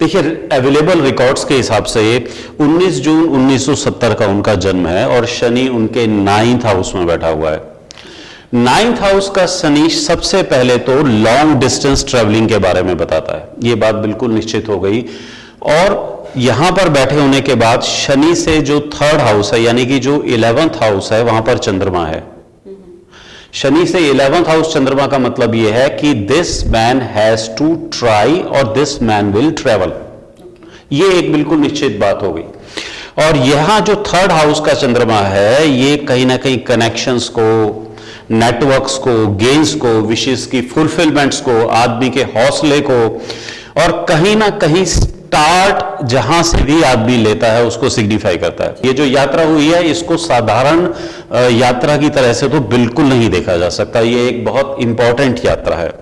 देखिए available records के हिसाब से 19 जून 1970 का उनका जन्म है और शनि उनके नाइन्थ हाउस में बैठा हुआ है। नाइन्थ हाउस का शनि सबसे पहले तो लॉन्ग डिस्टेंस ट्रेवलिंग के बारे में बताता है। ये बात बिल्कुल निश्चित हो गई। और यहाँ पर बैठे होने के बाद शनि से जो थर्ड हाउस है, यानी कि जो इलेवेंथ हाउस है, वहाँ पर चंद्रमा है। शनि से इलेवेंथ हाउस चंद्रमा का मतलब यह है कि this man has to try और दिस मैन विल ट्रेवल ये एक बिल्कुल निश्चित बात हो गई। और यहाँ जो थर्ड हाउस का चंद्रमा है, ये कहीं ना कहीं कनेक्शंस को नेटवर्क्स को गेन्स को विशेष की फुलफिलमेंट्स को, आदमी के हौसले को, और कहीं ना कहीं स्टार्ट जहाँ से भी आदमी लेता है, उसको सिग्निफाई करता है। ये जो यात्रा हुई है, इसको साधारण यात्रा की तरह से तो बिल्कुल नहीं देखा जा सकता। ये एक बहुत इंपॉर्टेंट यात्रा है।